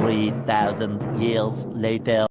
3,000 years later.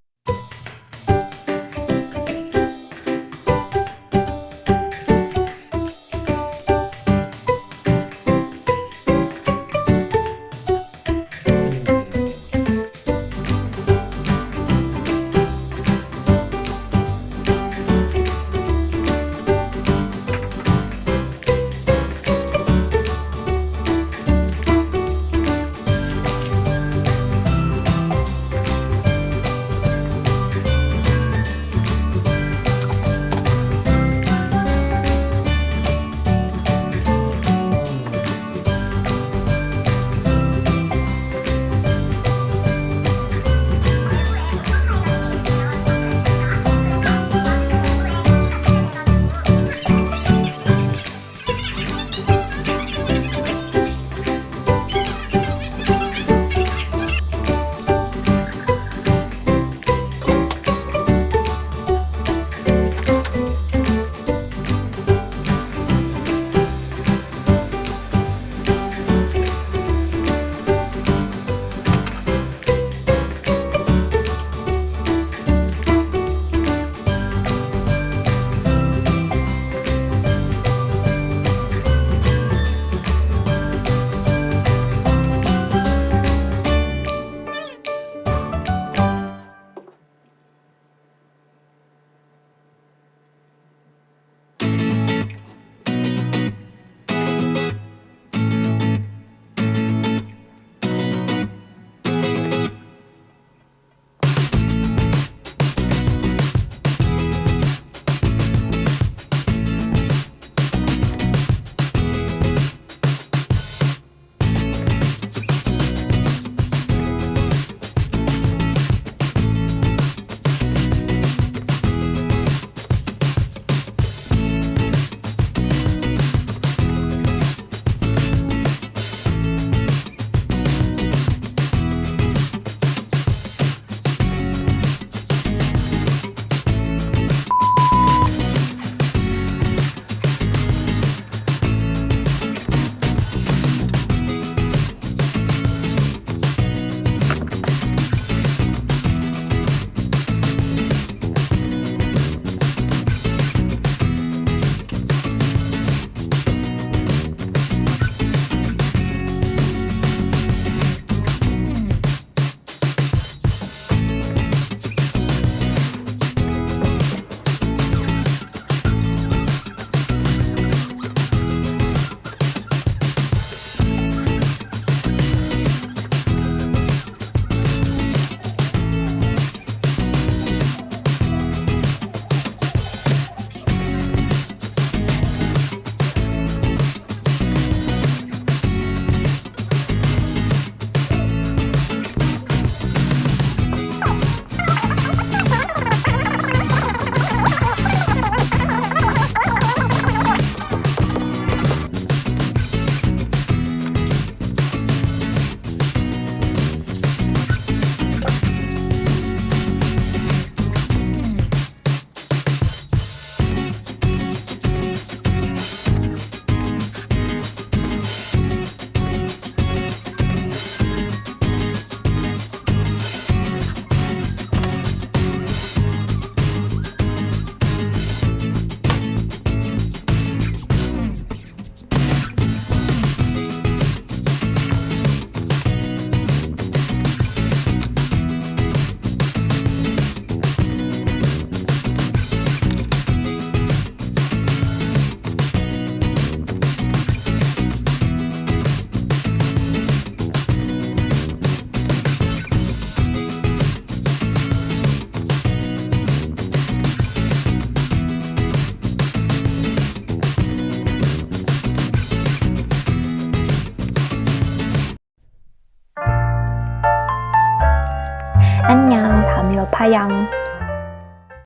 안녕, 다음에 파양.